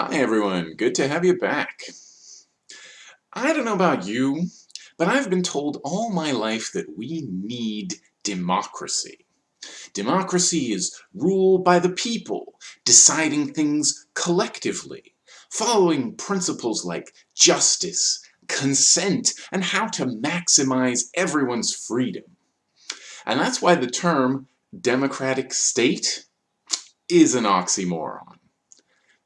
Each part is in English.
Hi everyone, good to have you back. I don't know about you, but I've been told all my life that we need democracy. Democracy is rule by the people, deciding things collectively, following principles like justice, consent, and how to maximize everyone's freedom. And that's why the term democratic state is an oxymoron.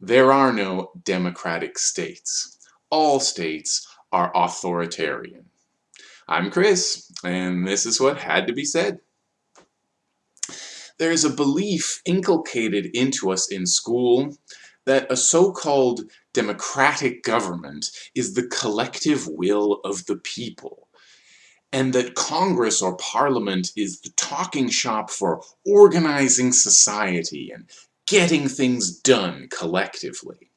There are no democratic states. All states are authoritarian. I'm Chris, and this is what had to be said. There is a belief inculcated into us in school that a so-called democratic government is the collective will of the people, and that Congress or Parliament is the talking shop for organizing society and getting things done collectively.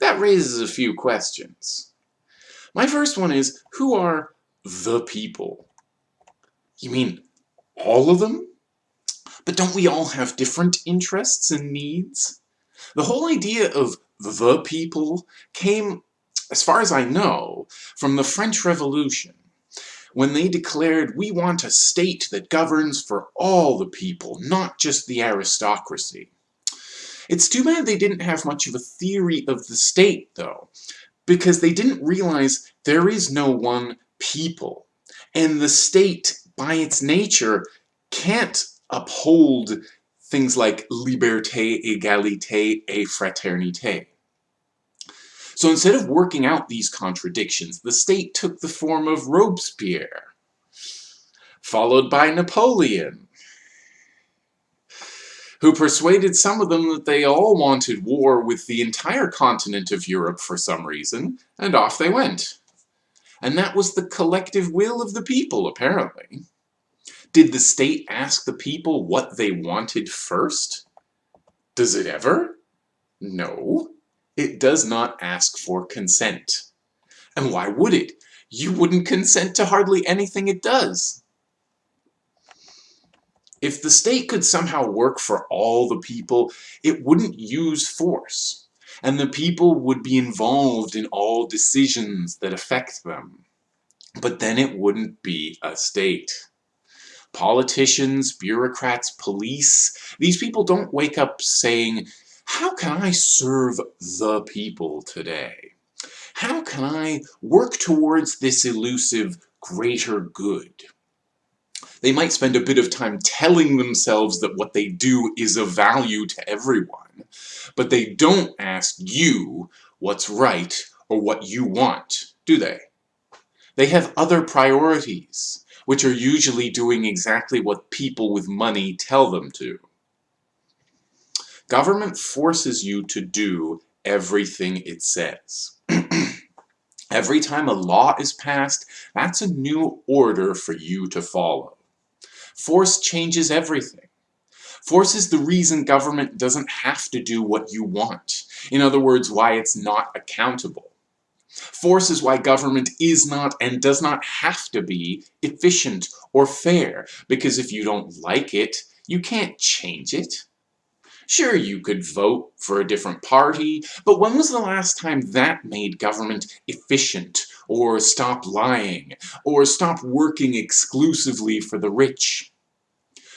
That raises a few questions. My first one is, who are the people? You mean all of them? But don't we all have different interests and needs? The whole idea of the people came, as far as I know, from the French Revolution when they declared we want a state that governs for all the people, not just the aristocracy. It's too bad they didn't have much of a theory of the state, though, because they didn't realize there is no one people, and the state, by its nature, can't uphold things like liberté, égalité, et fraternité. So instead of working out these contradictions, the state took the form of Robespierre, followed by Napoleon, who persuaded some of them that they all wanted war with the entire continent of Europe for some reason, and off they went. And that was the collective will of the people, apparently. Did the state ask the people what they wanted first? Does it ever? No it does not ask for consent. And why would it? You wouldn't consent to hardly anything it does. If the state could somehow work for all the people, it wouldn't use force, and the people would be involved in all decisions that affect them. But then it wouldn't be a state. Politicians, bureaucrats, police, these people don't wake up saying, how can I serve the people today? How can I work towards this elusive greater good? They might spend a bit of time telling themselves that what they do is of value to everyone, but they don't ask you what's right or what you want, do they? They have other priorities, which are usually doing exactly what people with money tell them to. Government forces you to do everything it says. Every time a law is passed, that's a new order for you to follow. Force changes everything. Force is the reason government doesn't have to do what you want. In other words, why it's not accountable. Force is why government is not and does not have to be efficient or fair, because if you don't like it, you can't change it. Sure, you could vote for a different party, but when was the last time that made government efficient, or stop lying, or stop working exclusively for the rich?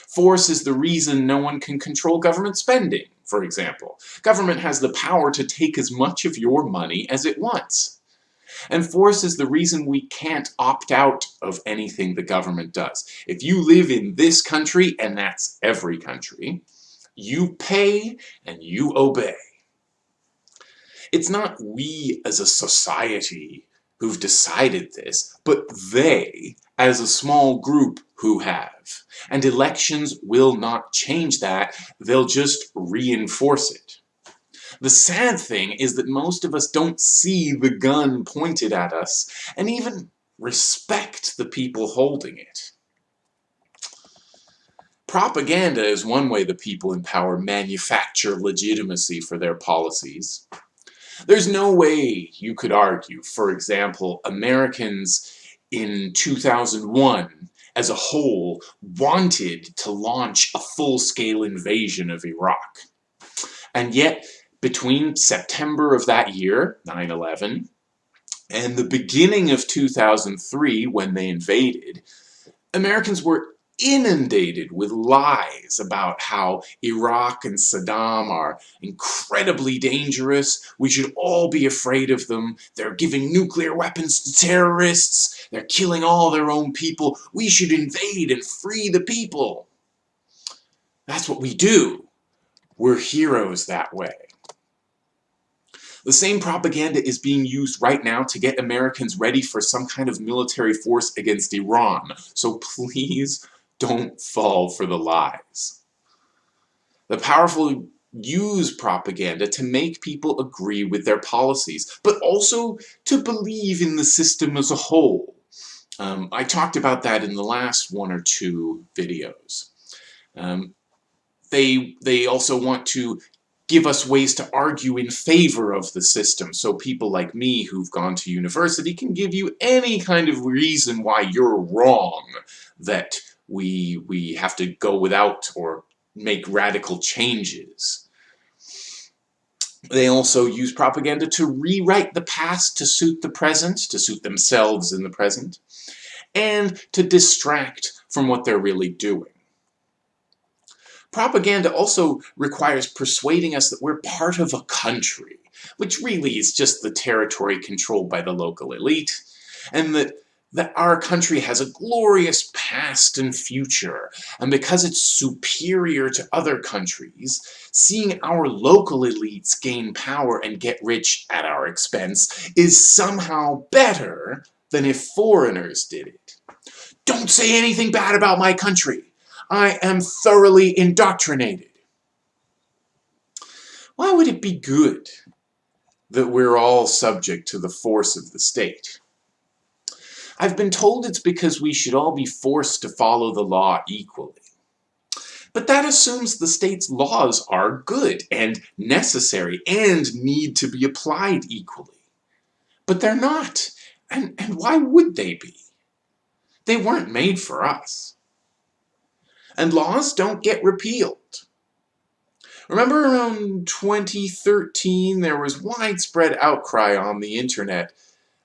Force is the reason no one can control government spending, for example. Government has the power to take as much of your money as it wants. And force is the reason we can't opt out of anything the government does. If you live in this country, and that's every country, you pay and you obey. It's not we as a society who've decided this, but they as a small group who have. And elections will not change that, they'll just reinforce it. The sad thing is that most of us don't see the gun pointed at us and even respect the people holding it. Propaganda is one way the people in power manufacture legitimacy for their policies. There's no way you could argue, for example, Americans in 2001 as a whole wanted to launch a full-scale invasion of Iraq. And yet, between September of that year, 9-11, and the beginning of 2003 when they invaded, Americans were inundated with lies about how Iraq and Saddam are incredibly dangerous. We should all be afraid of them. They're giving nuclear weapons to terrorists. They're killing all their own people. We should invade and free the people. That's what we do. We're heroes that way. The same propaganda is being used right now to get Americans ready for some kind of military force against Iran. So please don't fall for the lies. The powerful use propaganda to make people agree with their policies, but also to believe in the system as a whole. Um, I talked about that in the last one or two videos. Um, they, they also want to give us ways to argue in favor of the system. So people like me who've gone to university can give you any kind of reason why you're wrong that we, we have to go without or make radical changes. They also use propaganda to rewrite the past to suit the present, to suit themselves in the present, and to distract from what they're really doing. Propaganda also requires persuading us that we're part of a country, which really is just the territory controlled by the local elite, and that that our country has a glorious past and future, and because it's superior to other countries, seeing our local elites gain power and get rich at our expense is somehow better than if foreigners did it. Don't say anything bad about my country. I am thoroughly indoctrinated. Why would it be good that we're all subject to the force of the state? I've been told it's because we should all be forced to follow the law equally. But that assumes the state's laws are good and necessary and need to be applied equally. But they're not. And, and why would they be? They weren't made for us and laws don't get repealed. Remember around 2013 there was widespread outcry on the internet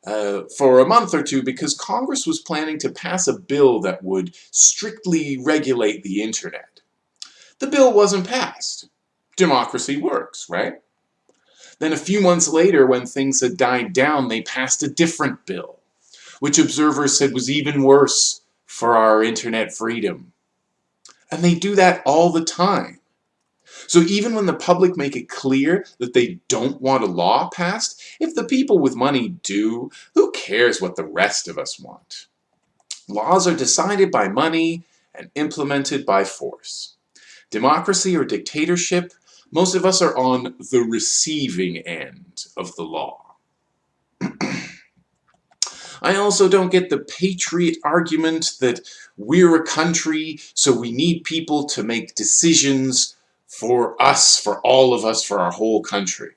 uh, for a month or two because Congress was planning to pass a bill that would strictly regulate the internet. The bill wasn't passed. Democracy works, right? Then a few months later when things had died down they passed a different bill, which observers said was even worse for our internet freedom. And they do that all the time. So even when the public make it clear that they don't want a law passed, if the people with money do, who cares what the rest of us want? Laws are decided by money and implemented by force. Democracy or dictatorship, most of us are on the receiving end of the law. I also don't get the patriot argument that we're a country, so we need people to make decisions for us, for all of us, for our whole country.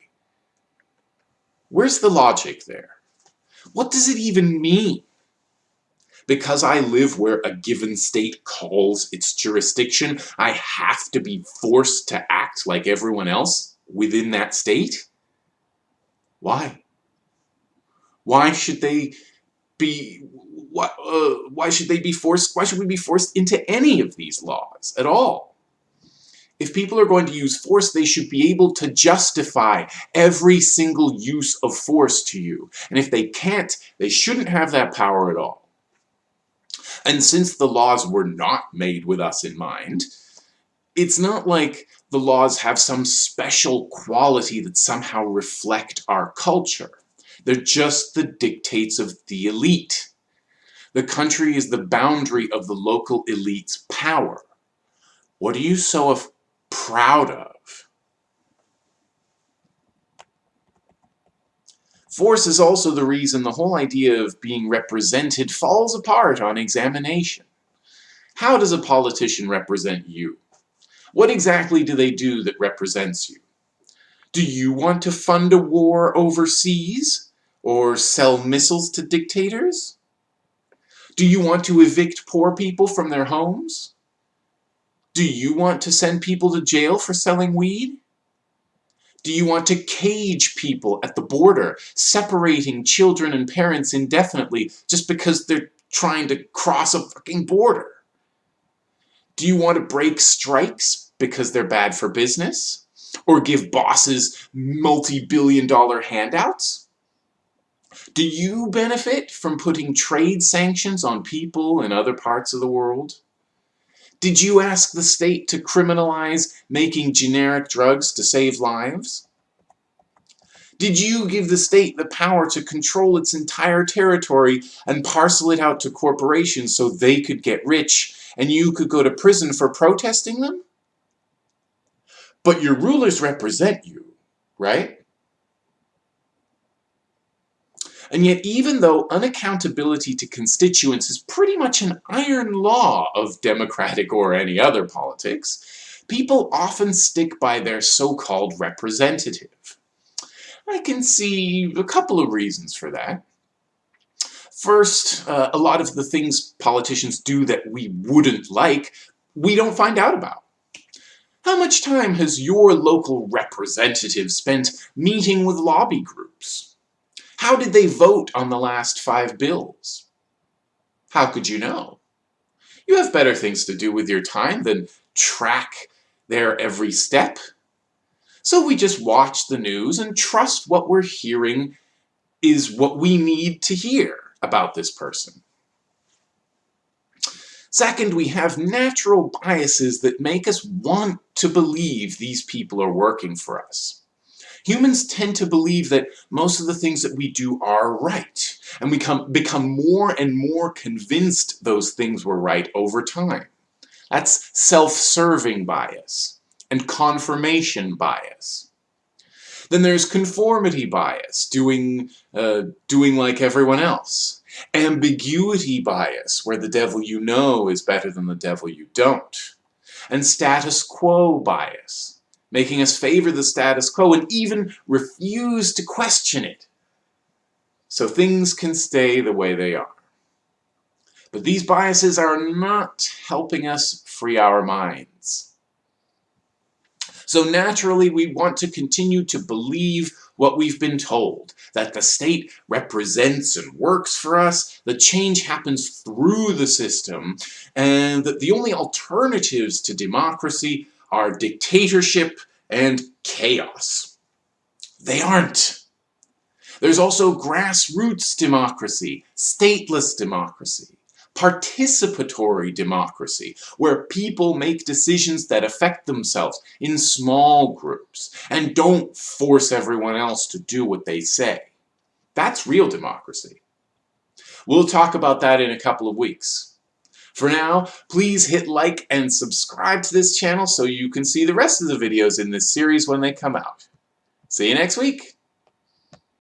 Where's the logic there? What does it even mean? Because I live where a given state calls its jurisdiction, I have to be forced to act like everyone else within that state? Why? Why should they be why, uh, why should they be forced why should we be forced into any of these laws at all if people are going to use force they should be able to justify every single use of force to you and if they can't they shouldn't have that power at all and since the laws were not made with us in mind it's not like the laws have some special quality that somehow reflect our culture they're just the dictates of the elite. The country is the boundary of the local elite's power. What are you so proud of? Force is also the reason the whole idea of being represented falls apart on examination. How does a politician represent you? What exactly do they do that represents you? Do you want to fund a war overseas? Or sell missiles to dictators? Do you want to evict poor people from their homes? Do you want to send people to jail for selling weed? Do you want to cage people at the border, separating children and parents indefinitely just because they're trying to cross a fucking border? Do you want to break strikes because they're bad for business? Or give bosses multi-billion dollar handouts? Do you benefit from putting trade sanctions on people in other parts of the world? Did you ask the state to criminalize making generic drugs to save lives? Did you give the state the power to control its entire territory and parcel it out to corporations so they could get rich and you could go to prison for protesting them? But your rulers represent you, right? And yet, even though unaccountability to constituents is pretty much an iron law of democratic or any other politics, people often stick by their so-called representative. I can see a couple of reasons for that. First, uh, a lot of the things politicians do that we wouldn't like, we don't find out about. How much time has your local representative spent meeting with lobby groups? How did they vote on the last five bills? How could you know? You have better things to do with your time than track their every step. So we just watch the news and trust what we're hearing is what we need to hear about this person. Second, we have natural biases that make us want to believe these people are working for us. Humans tend to believe that most of the things that we do are right, and we come, become more and more convinced those things were right over time. That's self-serving bias and confirmation bias. Then there's conformity bias, doing, uh, doing like everyone else. Ambiguity bias, where the devil you know is better than the devil you don't. And status quo bias, making us favor the status quo and even refuse to question it. So things can stay the way they are. But these biases are not helping us free our minds. So naturally, we want to continue to believe what we've been told, that the state represents and works for us, that change happens through the system, and that the only alternatives to democracy are dictatorship and chaos. They aren't. There's also grassroots democracy, stateless democracy, participatory democracy, where people make decisions that affect themselves in small groups and don't force everyone else to do what they say. That's real democracy. We'll talk about that in a couple of weeks. For now, please hit like and subscribe to this channel so you can see the rest of the videos in this series when they come out. See you next week!